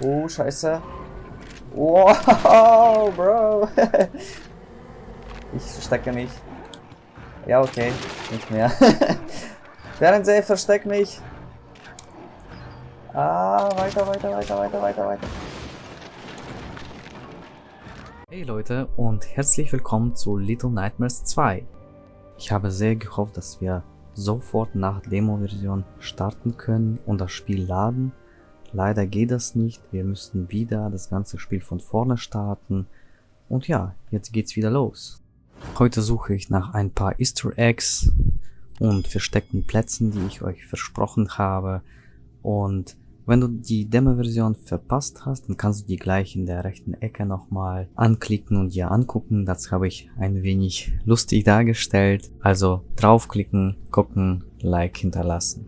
Oh, scheiße. Wow, Bro. ich verstecke mich. Ja, okay. Nicht mehr. Fernseher, versteck mich. Ah, weiter, weiter, weiter, weiter, weiter, weiter. Hey Leute und herzlich willkommen zu Little Nightmares 2. Ich habe sehr gehofft, dass wir sofort nach Demo-Version starten können und das Spiel laden. Leider geht das nicht, wir müssten wieder das ganze Spiel von vorne starten. Und ja, jetzt geht's wieder los. Heute suche ich nach ein paar Easter Eggs und versteckten Plätzen, die ich euch versprochen habe. Und wenn du die Demo-Version verpasst hast, dann kannst du die gleich in der rechten Ecke nochmal anklicken und dir angucken. Das habe ich ein wenig lustig dargestellt. Also draufklicken, gucken, Like hinterlassen.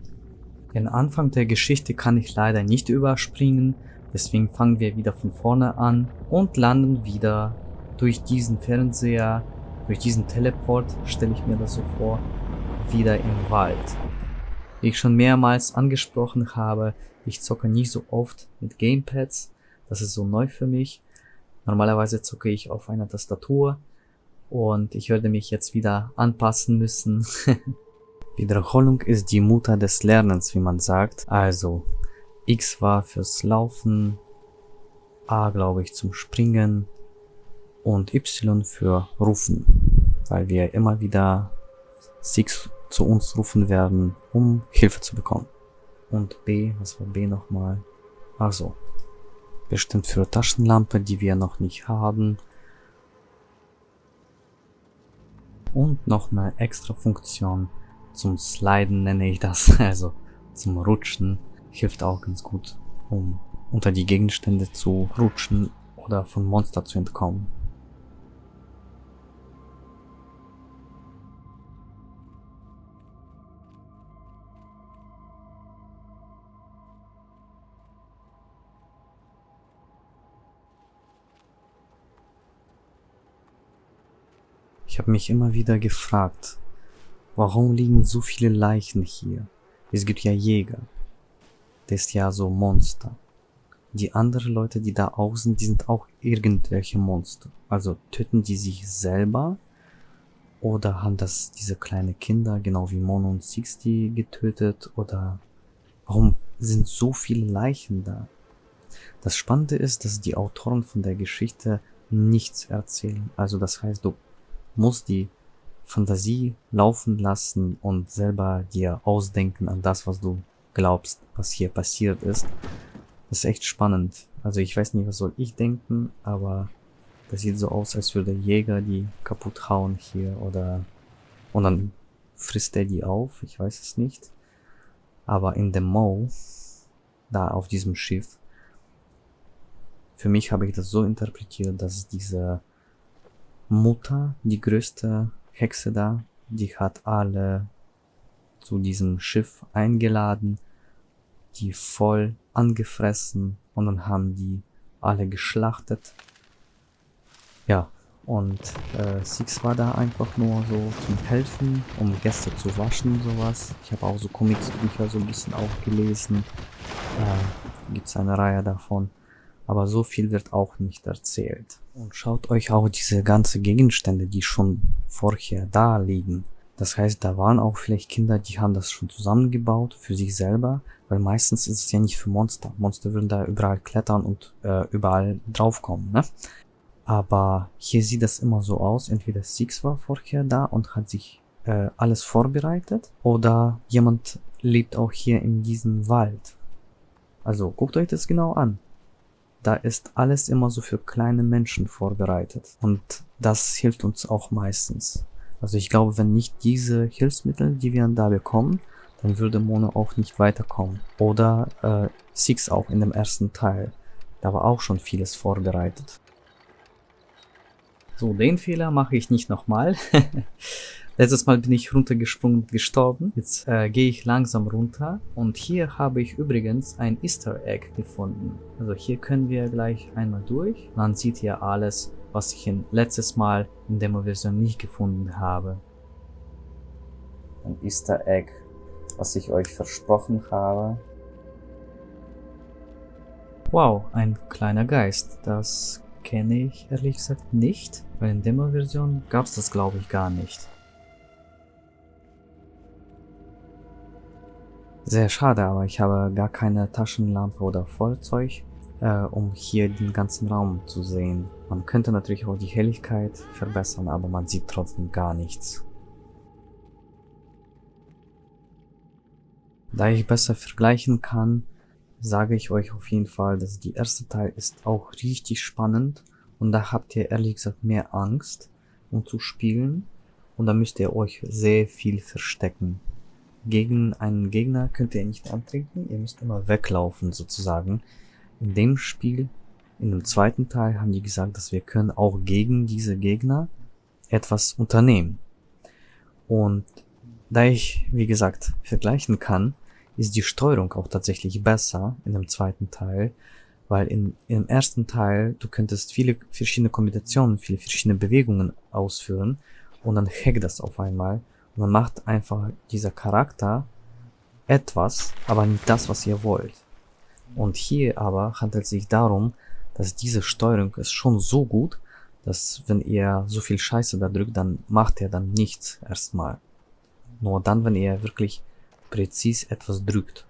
Den Anfang der Geschichte kann ich leider nicht überspringen, deswegen fangen wir wieder von vorne an und landen wieder durch diesen Fernseher, durch diesen Teleport, stelle ich mir das so vor, wieder im Wald. Wie ich schon mehrmals angesprochen habe, ich zocke nicht so oft mit Gamepads, das ist so neu für mich. Normalerweise zocke ich auf einer Tastatur und ich werde mich jetzt wieder anpassen müssen. Wiederholung ist die Mutter des Lernens, wie man sagt. Also X war fürs Laufen, A glaube ich zum Springen und Y für Rufen, weil wir immer wieder Six zu uns rufen werden, um Hilfe zu bekommen. Und B, was war B nochmal? Also bestimmt für Taschenlampe, die wir noch nicht haben. Und noch eine extra Funktion, zum Sliden nenne ich das, also zum Rutschen, hilft auch ganz gut, um unter die Gegenstände zu rutschen oder von Monster zu entkommen. Ich habe mich immer wieder gefragt, Warum liegen so viele Leichen hier? Es gibt ja Jäger. Das ist ja so Monster. Die anderen Leute, die da außen, die sind auch irgendwelche Monster. Also töten die sich selber? Oder haben das diese kleine Kinder, genau wie Mono und Sixty, getötet? Oder warum sind so viele Leichen da? Das Spannende ist, dass die Autoren von der Geschichte nichts erzählen. Also das heißt, du musst die Fantasie laufen lassen und selber dir ausdenken an das, was du glaubst, was hier passiert ist. Das ist echt spannend. Also ich weiß nicht, was soll ich denken, aber das sieht so aus, als würde Jäger die kaputt hauen hier oder und dann frisst er die auf, ich weiß es nicht. Aber in dem Mo, da auf diesem Schiff, für mich habe ich das so interpretiert, dass diese Mutter die größte Hexe da, die hat alle zu diesem Schiff eingeladen, die voll angefressen und dann haben die alle geschlachtet. Ja, und äh, Six war da einfach nur so zum Helfen, um Gäste zu waschen, sowas. Ich habe auch so Comicsbücher so ein bisschen auch gelesen. Äh, Gibt es eine Reihe davon aber so viel wird auch nicht erzählt. Und schaut euch auch diese ganze Gegenstände, die schon vorher da liegen. Das heißt, da waren auch vielleicht Kinder, die haben das schon zusammengebaut für sich selber, weil meistens ist es ja nicht für Monster. Monster würden da überall klettern und äh, überall draufkommen, ne? Aber hier sieht das immer so aus, entweder Six war vorher da und hat sich äh, alles vorbereitet oder jemand lebt auch hier in diesem Wald. Also guckt euch das genau an da ist alles immer so für kleine Menschen vorbereitet. Und das hilft uns auch meistens. Also ich glaube, wenn nicht diese Hilfsmittel, die wir da bekommen, dann würde Mono auch nicht weiterkommen. Oder äh, Six auch in dem ersten Teil. Da war auch schon vieles vorbereitet. So, den Fehler mache ich nicht nochmal. Letztes Mal bin ich runtergesprungen und gestorben. Jetzt äh, gehe ich langsam runter. Und hier habe ich übrigens ein Easter Egg gefunden. Also hier können wir gleich einmal durch. Man sieht hier alles, was ich in letztes Mal in Demo-Version nicht gefunden habe. Ein Easter Egg, was ich euch versprochen habe. Wow, ein kleiner Geist. Das kenne ich ehrlich gesagt nicht, weil in Demo-Version gab es das glaube ich gar nicht. Sehr schade, aber ich habe gar keine Taschenlampe oder Feuerzeug, äh, um hier den ganzen Raum zu sehen. Man könnte natürlich auch die Helligkeit verbessern, aber man sieht trotzdem gar nichts. Da ich besser vergleichen kann, sage ich euch auf jeden Fall, dass die erste Teil ist auch richtig spannend und da habt ihr ehrlich gesagt mehr Angst, um zu spielen und da müsst ihr euch sehr viel verstecken. Gegen einen Gegner könnt ihr nicht antrinken, ihr müsst immer weglaufen sozusagen. In dem Spiel, in dem zweiten Teil haben die gesagt, dass wir können auch gegen diese Gegner etwas unternehmen. Und da ich, wie gesagt, vergleichen kann, ist die Steuerung auch tatsächlich besser in dem zweiten Teil, weil in, im ersten Teil du könntest viele verschiedene Kombinationen, viele verschiedene Bewegungen ausführen und dann hackt das auf einmal man macht einfach dieser Charakter etwas, aber nicht das, was ihr wollt. Und hier aber handelt es sich darum, dass diese Steuerung ist schon so gut, dass wenn ihr so viel Scheiße da drückt, dann macht er dann nichts erstmal. Nur dann, wenn ihr wirklich präzis etwas drückt,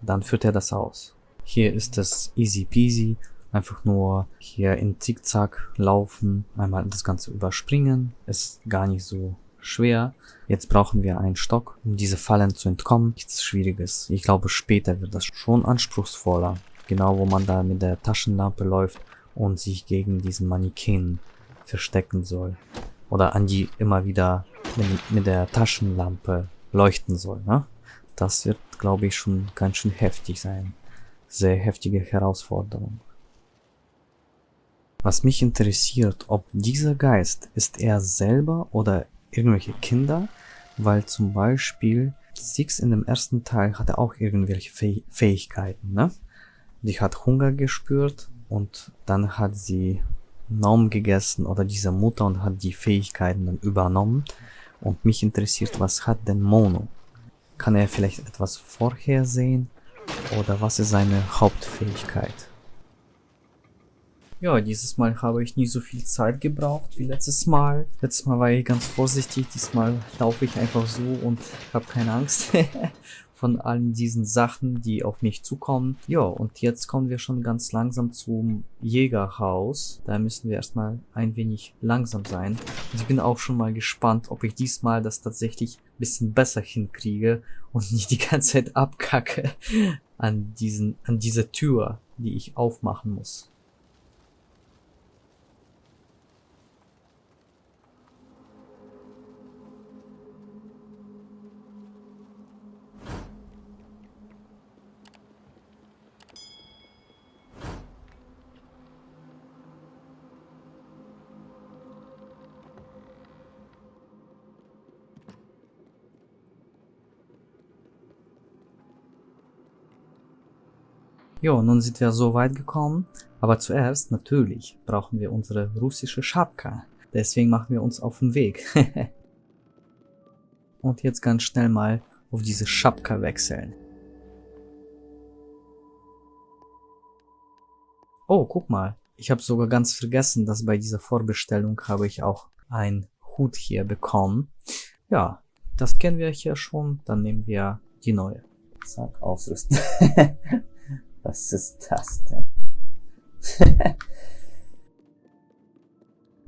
dann führt er das aus. Hier ist es easy peasy, einfach nur hier in Zickzack laufen, einmal das Ganze überspringen, ist gar nicht so schwer. Jetzt brauchen wir einen Stock, um diese Fallen zu entkommen. Nichts Schwieriges. Ich glaube, später wird das schon anspruchsvoller. Genau, wo man da mit der Taschenlampe läuft und sich gegen diesen Mannequin verstecken soll. Oder an die immer wieder mit, mit der Taschenlampe leuchten soll. Ne? Das wird, glaube ich, schon ganz schön heftig sein. Sehr heftige Herausforderung. Was mich interessiert, ob dieser Geist ist er selber oder irgendwelche Kinder, weil zum Beispiel Six in dem ersten Teil hatte auch irgendwelche Fäh Fähigkeiten, ne? Die hat Hunger gespürt und dann hat sie Naum gegessen oder diese Mutter und hat die Fähigkeiten dann übernommen. Und mich interessiert, was hat denn Mono? Kann er vielleicht etwas vorhersehen? Oder was ist seine Hauptfähigkeit? Ja, dieses Mal habe ich nicht so viel Zeit gebraucht wie letztes Mal. Letztes Mal war ich ganz vorsichtig, diesmal laufe ich einfach so und habe keine Angst von allen diesen Sachen, die auf mich zukommen. Ja, und jetzt kommen wir schon ganz langsam zum Jägerhaus. Da müssen wir erstmal ein wenig langsam sein. Und ich bin auch schon mal gespannt, ob ich diesmal das tatsächlich ein bisschen besser hinkriege und nicht die ganze Zeit abkacke an diesen, an dieser Tür, die ich aufmachen muss. Jo, nun sind wir so weit gekommen, aber zuerst natürlich brauchen wir unsere russische Schapka. Deswegen machen wir uns auf den Weg. Und jetzt ganz schnell mal auf diese Schapka wechseln. Oh, guck mal. Ich habe sogar ganz vergessen, dass bei dieser Vorbestellung habe ich auch einen Hut hier bekommen. Ja, das kennen wir hier schon. Dann nehmen wir die neue. Zack, ausrüsten. Was ist das denn?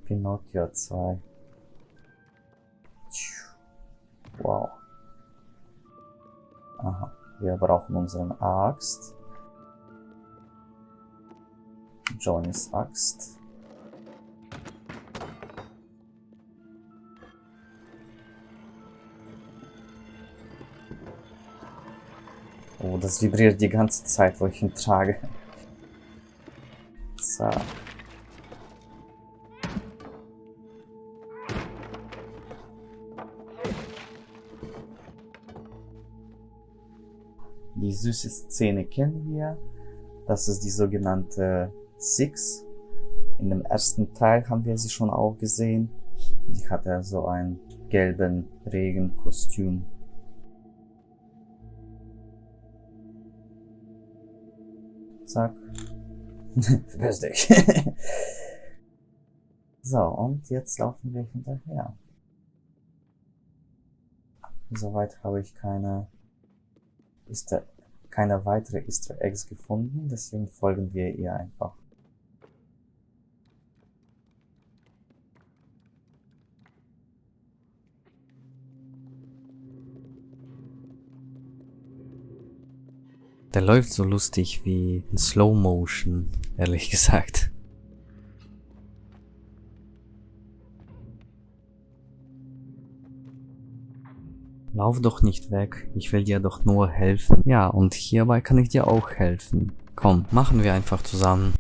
Pinocchio 2. Wow. Aha. Wir brauchen unseren Axt. Johnnys Axt. Oh, das vibriert die ganze Zeit, wo ich ihn trage. So. Die süße Szene kennen wir. Das ist die sogenannte Six. In dem ersten Teil haben wir sie schon auch gesehen. Die hatte so ein gelben Regenkostüm. Zack. Verpiss dich. so, und jetzt laufen wir hinterher. Soweit habe ich keine, Easter, keine weitere Easter Eggs gefunden, deswegen folgen wir ihr einfach. Der läuft so lustig wie in Slow Motion, ehrlich gesagt. Lauf doch nicht weg, ich will dir doch nur helfen. Ja, und hierbei kann ich dir auch helfen. Komm, machen wir einfach zusammen.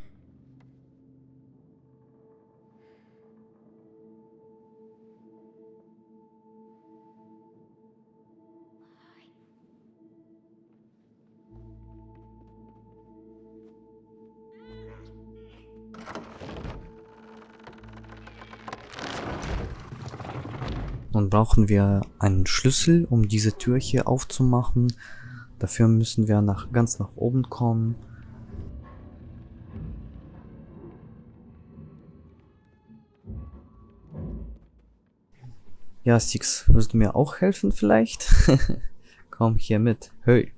Brauchen wir einen Schlüssel, um diese Tür hier aufzumachen. Dafür müssen wir nach, ganz nach oben kommen. Ja, Six, willst du mir auch helfen vielleicht? Komm hier mit. Hey.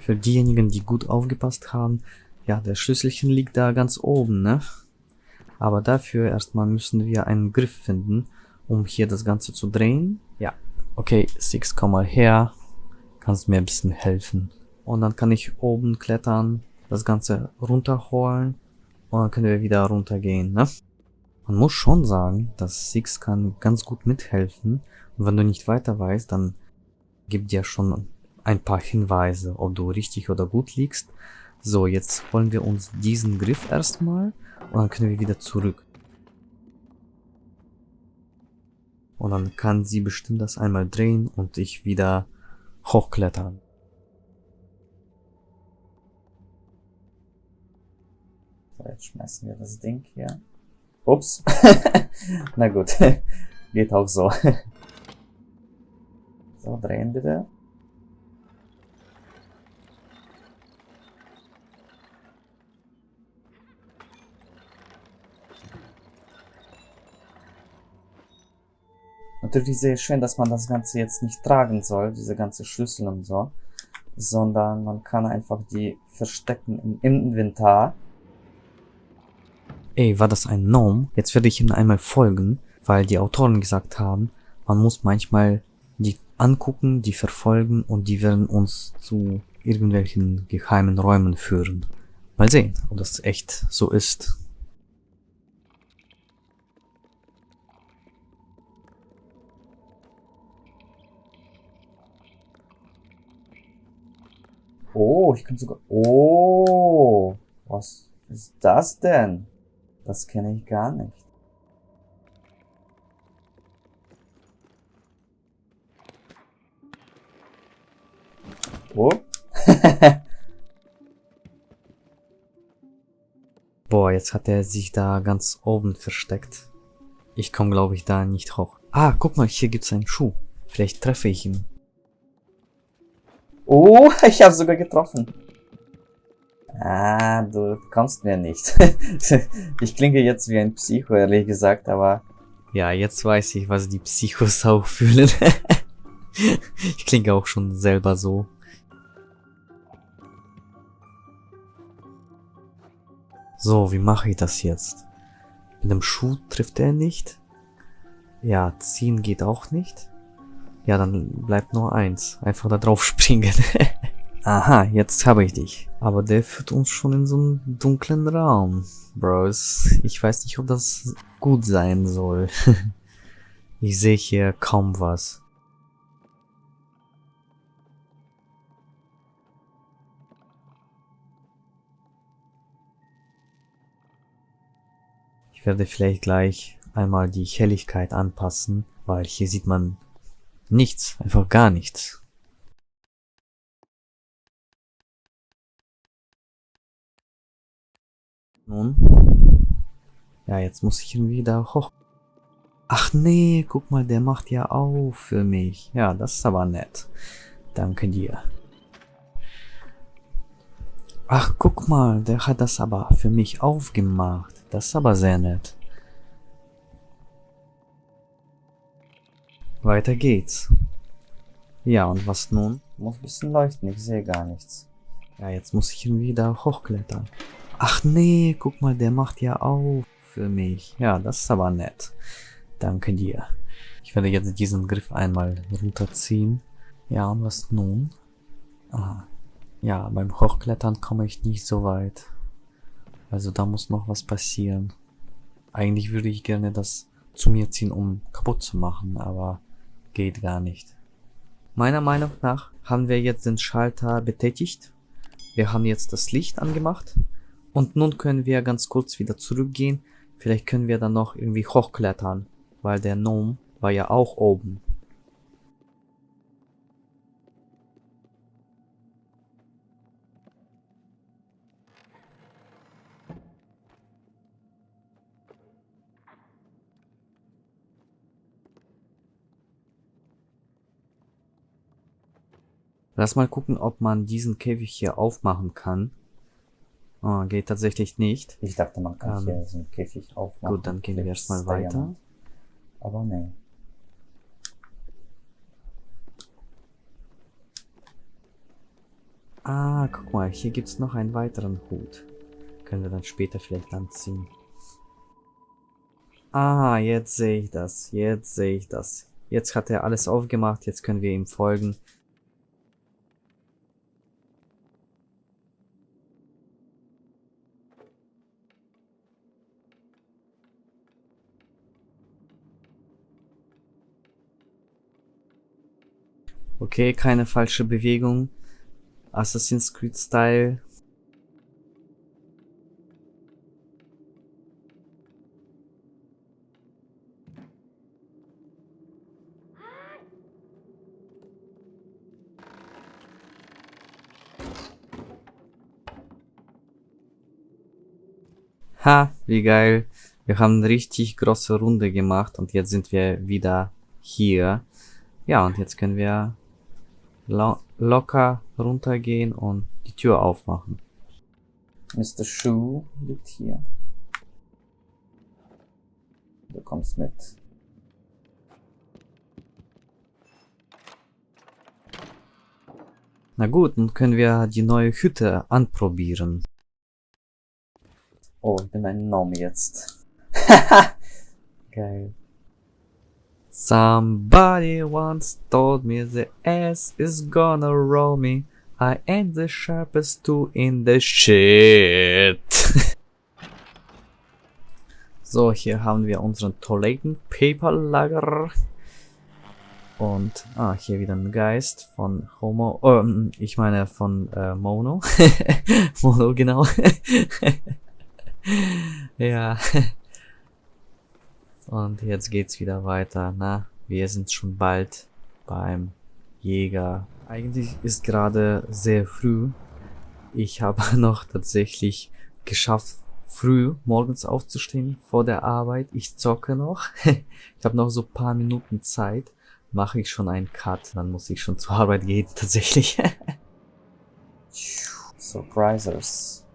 Für diejenigen, die gut aufgepasst haben, ja, der Schlüsselchen liegt da ganz oben, ne? Aber dafür erstmal müssen wir einen Griff finden, um hier das Ganze zu drehen. Ja, okay, Six, komm mal her. Kannst mir ein bisschen helfen. Und dann kann ich oben klettern, das Ganze runterholen und dann können wir wieder runtergehen, ne? Man muss schon sagen, dass Six kann ganz gut mithelfen. Und wenn du nicht weiter weißt, dann gibt dir schon ein paar Hinweise, ob du richtig oder gut liegst. So, jetzt holen wir uns diesen Griff erstmal und dann können wir wieder zurück. Und dann kann sie bestimmt das einmal drehen und ich wieder hochklettern. So, jetzt schmeißen wir das Ding hier. Ups. Na gut. Geht auch so. so, drehen bitte. Natürlich sehr schön, dass man das Ganze jetzt nicht tragen soll, diese ganze Schlüssel und so, sondern man kann einfach die verstecken im Inventar. Ey, war das ein Gnome? Jetzt werde ich ihm einmal folgen, weil die Autoren gesagt haben, man muss manchmal die angucken, die verfolgen und die werden uns zu irgendwelchen geheimen Räumen führen. Mal sehen, ob das echt so ist. Oh, ich kann sogar... Oh, was ist das denn? Das kenne ich gar nicht. Oh. Boah, jetzt hat er sich da ganz oben versteckt. Ich komme, glaube ich, da nicht hoch. Ah, guck mal, hier gibt's einen Schuh. Vielleicht treffe ich ihn. Oh, ich habe sogar getroffen. Ah, du kommst mir nicht. ich klinge jetzt wie ein Psycho, ehrlich gesagt, aber... Ja, jetzt weiß ich, was die Psychos auch fühlen. ich klinge auch schon selber so. So, wie mache ich das jetzt? Mit dem Schuh trifft er nicht. Ja, ziehen geht auch nicht. Ja, dann bleibt nur eins. Einfach da drauf springen. Aha, jetzt habe ich dich. Aber der führt uns schon in so einen dunklen Raum. Bros, ich weiß nicht, ob das gut sein soll. ich sehe hier kaum was. Ich werde vielleicht gleich einmal die Helligkeit anpassen, weil hier sieht man Nichts, einfach gar nichts. Nun? Ja, jetzt muss ich irgendwie da hoch. Ach nee, guck mal, der macht ja auf für mich. Ja, das ist aber nett. Danke dir. Ach, guck mal, der hat das aber für mich aufgemacht. Das ist aber sehr nett. Weiter geht's. Ja, und was nun? Muss ein bisschen leuchten, ich sehe gar nichts. Ja, jetzt muss ich irgendwie da hochklettern. Ach nee, guck mal, der macht ja auf für mich. Ja, das ist aber nett. Danke dir. Ich werde jetzt diesen Griff einmal runterziehen. Ja, und was nun? Aha. Ja, beim Hochklettern komme ich nicht so weit. Also da muss noch was passieren. Eigentlich würde ich gerne das zu mir ziehen, um kaputt zu machen, aber geht gar nicht. Meiner Meinung nach haben wir jetzt den Schalter betätigt. Wir haben jetzt das Licht angemacht. Und nun können wir ganz kurz wieder zurückgehen. Vielleicht können wir dann noch irgendwie hochklettern, weil der Gnome war ja auch oben. Lass mal gucken, ob man diesen Käfig hier aufmachen kann. Oh, geht tatsächlich nicht. Ich dachte, man kann Ähm, hier so einen Käfig aufmachen. Gut, dann gehen wir erstmal weiter. Aber nee. Ah, guck mal, hier gibt's noch einen weiteren Hut. Können wir dann später vielleicht anziehen. Ah, jetzt sehe ich das. Jetzt sehe ich das. Jetzt hat er alles aufgemacht, jetzt können wir ihm folgen. Okay, keine falsche Bewegung. Assassin's Creed Style. Ha, wie geil. Wir haben eine richtig große Runde gemacht und jetzt sind wir wieder hier. Ja, und jetzt können wir lo locker runtergehen und die Tür aufmachen. Mr. Shoe liegt hier. Du kommst mit. Na gut, dann können wir die neue Hütte anprobieren. Oh, ich bin ein Gnome jetzt. Geil. Somebody once told me the ass is gonna roll me. I ain't the sharpest tool in the shit. so, hier haben wir unseren Toilettenpaperlager. Und, ah, hier wieder ein Geist von Homo, ähm, ich meine von äh, Mono. Mono, genau. ja. Und jetzt geht's wieder weiter. Na, wir sind schon bald beim Jäger. Eigentlich ist gerade sehr früh. Ich habe noch tatsächlich geschafft, früh morgens aufzustehen vor der Arbeit. Ich zocke noch. ich habe noch so paar Minuten Zeit. Mache ich schon einen Cut, dann muss ich schon zur Arbeit gehen, tatsächlich. Surprisers.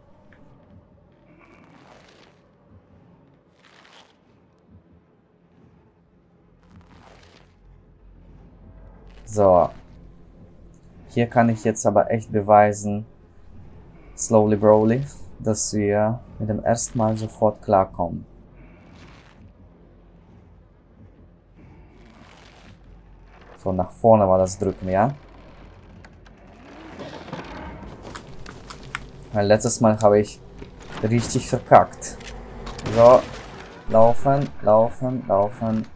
So. Hier kann ich jetzt aber echt beweisen, slowly broly, dass wir mit dem ersten Mal sofort klarkommen. So, nach vorne war das Drücken, ja? Weil letztes Mal habe ich richtig verkackt. So, laufen, laufen, laufen.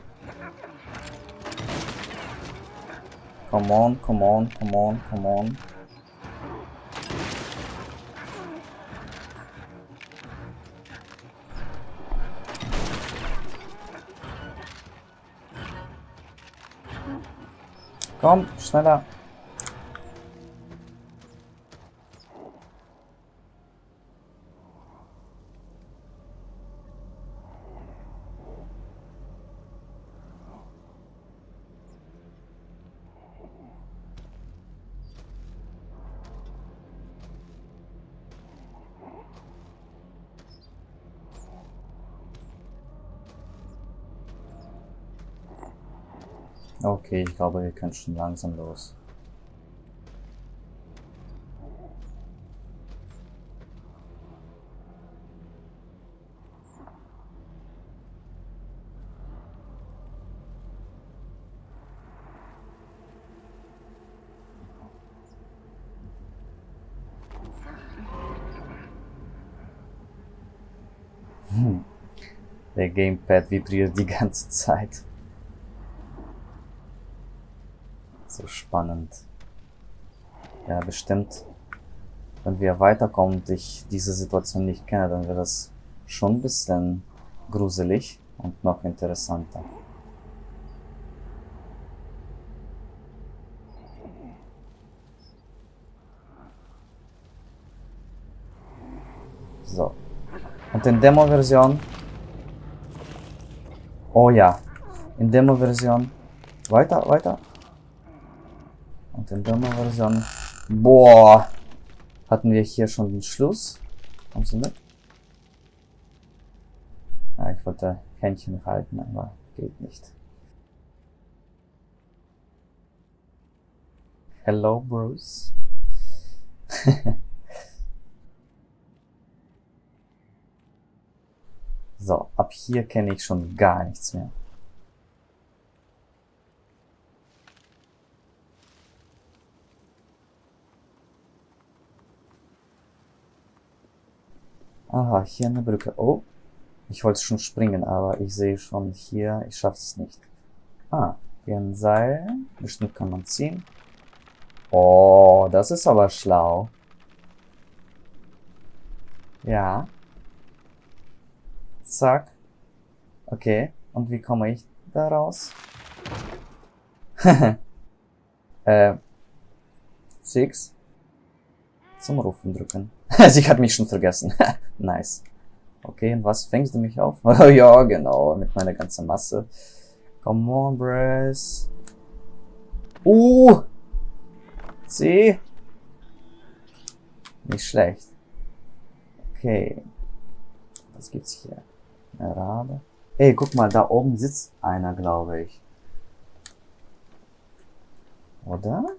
Come on, come on, come on, come on. Komm, schneller. Okay, ich glaube, wir können schon langsam los. Hm. Der Gamepad vibriert die ganze Zeit. So spannend. Ja, bestimmt. Wenn wir weiterkommen und ich diese Situation nicht kenne, dann wird das schon ein bisschen gruselig und noch interessanter. So. Und in Demo-Version. Oh ja. In Demo-Version. Weiter, weiter. Und in Demo-Version. Boah. Hatten wir hier schon den Schluss? Kommst du mit? Ja, ich wollte Händchen halten, aber geht nicht. Hello, Bruce. So, ab hier kenne ich schon gar nichts mehr. Aha, hier eine Brücke. Oh, ich wollte schon springen, aber ich sehe schon hier, ich schaffe es nicht. Ah, hier ein Seil. Bestimmt kann man ziehen. Oh, das ist aber schlau. Ja. Zack. Okay. Und wie komme ich da raus? äh. Six. Zum Rufen drücken. Sie hat mich schon vergessen. nice. Okay, und was fängst du mich auf? Oh ja, genau, mit meiner ganzen Masse. Come on, Brace. Uh! C. Nicht schlecht. Okay. Was gibt's hier? Eine Rabe. Ey, guck mal, da oben sitzt einer, glaube ich. Oder?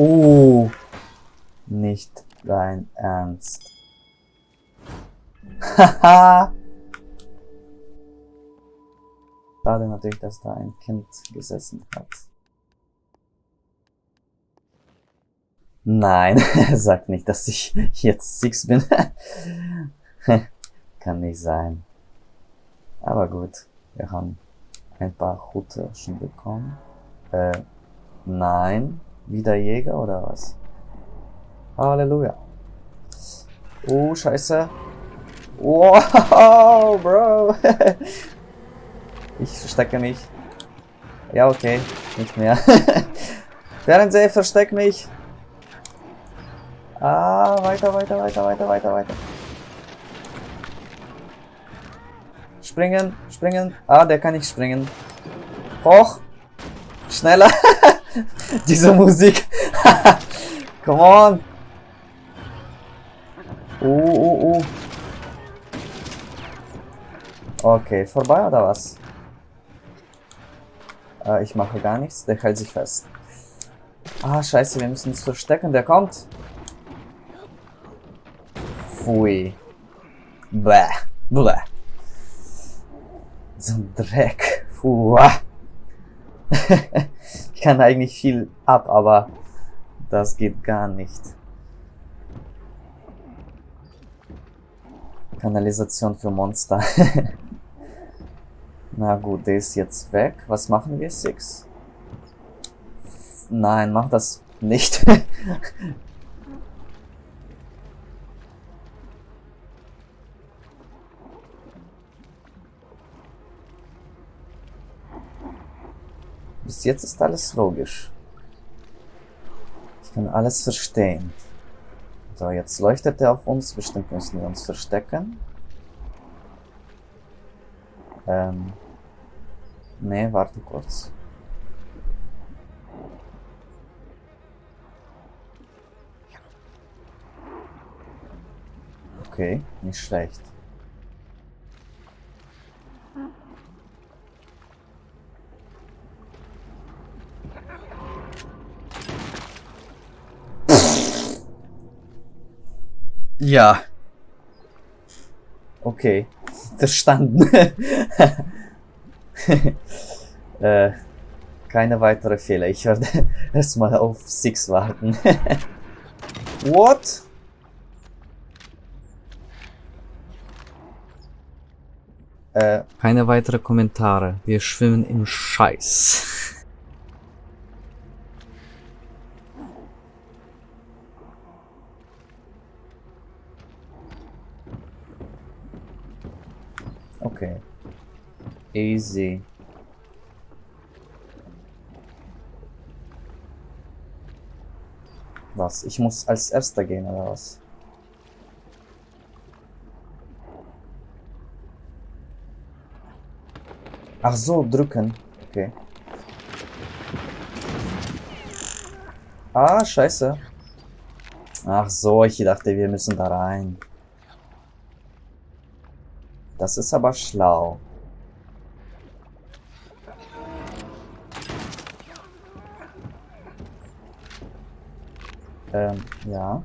Oh, nicht dein Ernst. Haha. Schade natürlich, dass da ein Kind gesessen hat. Nein, sag nicht, dass ich jetzt Six bin. Kann nicht sein. Aber gut, wir haben ein paar Hute schon bekommen. Äh, nein. Wieder Jäger oder was? Halleluja. Oh, scheiße. Wow, Bro. ich verstecke mich. Ja, okay. Nicht mehr. Fernseher, versteck mich. Ah, weiter, weiter, weiter, weiter, weiter, weiter. Springen, springen. Ah, der kann nicht springen. Hoch. Schneller. Diese Musik. Come on. Uh, uh, uh. Okay, vorbei oder was? Äh, ich mache gar nichts, der hält sich fest. Ah, scheiße, wir müssen uns verstecken, der kommt. Pfui. Bäh. Bäh. So ein Dreck. Puh. ich kann eigentlich viel ab, aber das geht gar nicht. Kanalisation für Monster. Na gut, der ist jetzt weg. Was machen wir, Six? Nein, mach das nicht. Bis jetzt ist alles logisch. Ich kann alles verstehen. So, jetzt leuchtet er auf uns. Bestimmt müssen wir uns verstecken. Ähm. Nee, warte kurz. Okay, nicht schlecht. Ja. Okay. Verstanden. äh, keine weitere Fehler. Ich werde erstmal auf Six warten. What? Äh, Keine weitere Kommentare. Wir schwimmen im Scheiß. okay. Easy. Was? Ich muss als erster gehen, oder was? Ach so, drücken. Okay. Ah, scheiße. Ach so, ich dachte, wir müssen da rein. Das ist aber schlau. Ähm, ja.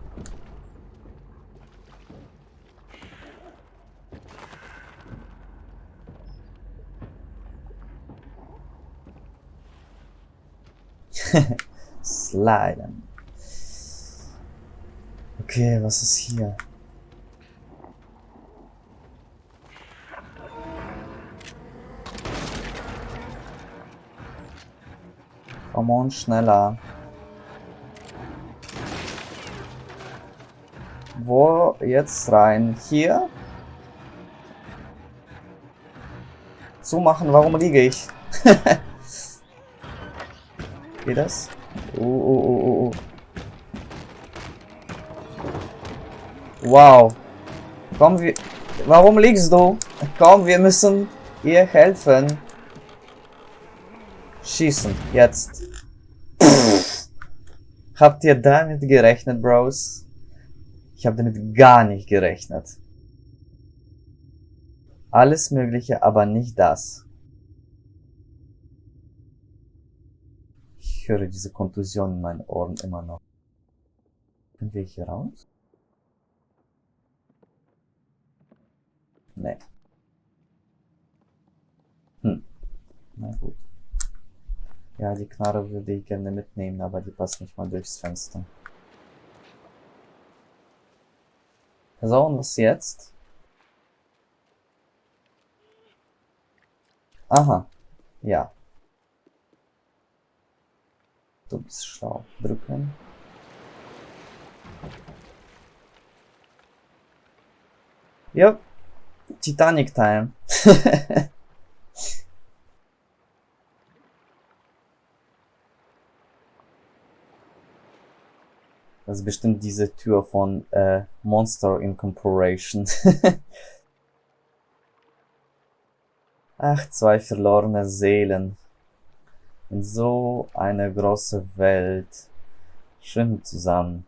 Sliden. Okay, was ist hier? Come on, schneller. Wo jetzt rein? Hier? Zumachen, warum liege ich? Geht das? Uh, uh, uh, uh, uh. Wow. Komm, wir... Warum liegst du? Komm, wir müssen ihr helfen. Schießen, jetzt. Habt ihr damit gerechnet, Bros? Ich habe damit gar nicht gerechnet. Alles Mögliche, aber nicht das. Ich höre diese Kontusion in meinen Ohren immer noch. Können wir hier raus? Nee. Hm. Na gut. Ja, die Knarre würde ich gerne mitnehmen, aber die passt nicht mal durchs Fenster. So, und was jetzt? Aha. Ja. Du bist schlau. Drücken. Ja. Titanic Time. Das ist bestimmt diese Tür von äh, Monster Incorporation. Ach, zwei verlorene Seelen. In so eine große Welt. Schwimmen zusammen.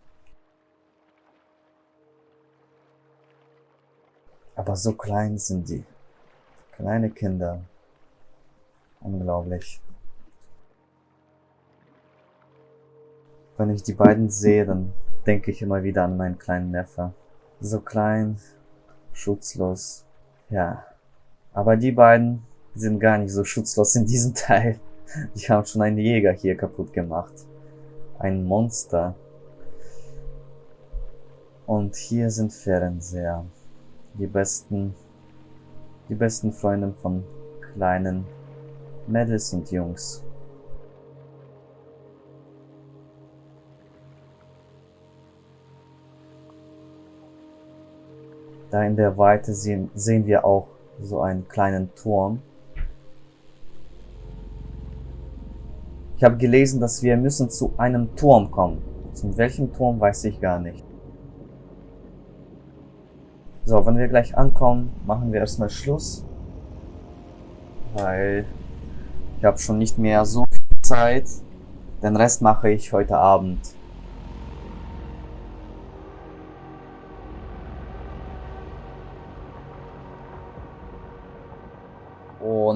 Aber so klein sind die. Kleine Kinder. Unglaublich. Wenn ich die beiden sehe, dann denke ich immer wieder an meinen kleinen Neffe. So klein, schutzlos. Ja. Aber die beiden sind gar nicht so schutzlos in diesem Teil. Die haben schon einen Jäger hier kaputt gemacht. Ein Monster. Und hier sind Fernseher. Die besten, die besten Freunde von kleinen Mädels und Jungs. Da in der Weite sehen, sehen wir auch so einen kleinen Turm. Ich habe gelesen, dass wir müssen zu einem Turm kommen. Zu welchem Turm weiß ich gar nicht. So, wenn wir gleich ankommen, machen wir erstmal Schluss. Weil Ich habe schon nicht mehr so viel Zeit. Den Rest mache ich heute Abend.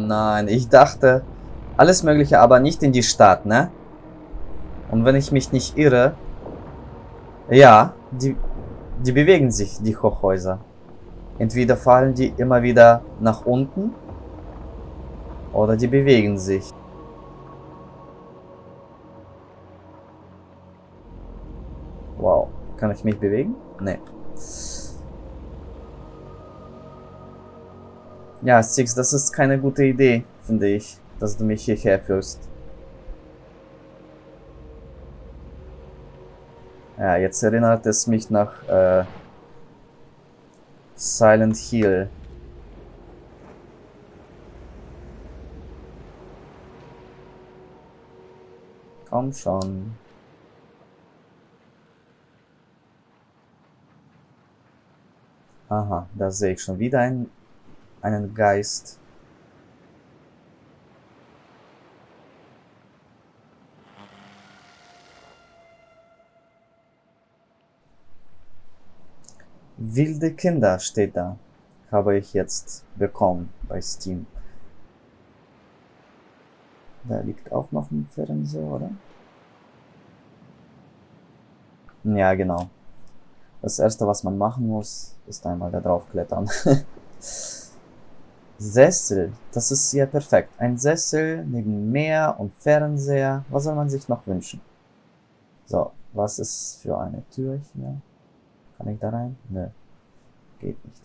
Nein, ich dachte, alles mögliche, aber nicht in die Stadt, ne? Und wenn ich mich nicht irre, ja, die, die bewegen sich, die Hochhäuser. Entweder fallen die immer wieder nach unten oder die bewegen sich. Wow, kann ich mich bewegen? Nee. Ja, Six, das ist keine gute Idee, finde ich, dass du mich hierher führst. Ja, jetzt erinnert es mich nach äh, Silent Hill. Komm schon. Aha, da sehe ich schon wieder einen, einen Geist. Wilde Kinder steht da. Habe ich jetzt bekommen bei Steam. Da liegt auch noch ein Fernseher, oder? Ja, genau. Das erste, was man machen muss, ist einmal da drauf klettern. Sessel, das ist ja perfekt. Ein Sessel neben Meer und Fernseher. Was soll man sich noch wünschen? So, was ist für eine Tür hier? Kann ich da rein? Nö. Geht nicht.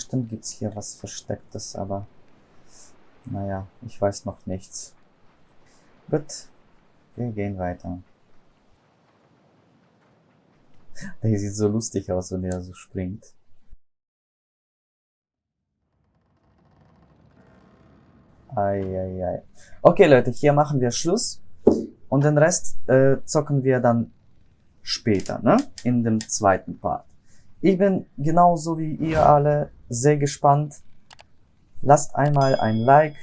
Bestimmt gibt's hier was Verstecktes, aber naja, ich weiß noch nichts. Gut, wir gehen weiter. Der sieht so lustig aus, wenn er so springt. Eieiei. Okay, Leute, hier machen wir Schluss. Und den Rest äh, zocken wir dann später, ne? In dem zweiten Part. Ich bin genauso wie ihr alle sehr gespannt. Lasst einmal ein Like,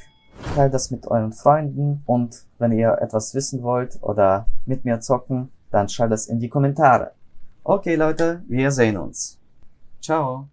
teilt das mit euren Freunden und wenn ihr etwas wissen wollt oder mit mir zocken, dann schreibt das in die Kommentare. Okay Leute, wir sehen uns. Ciao.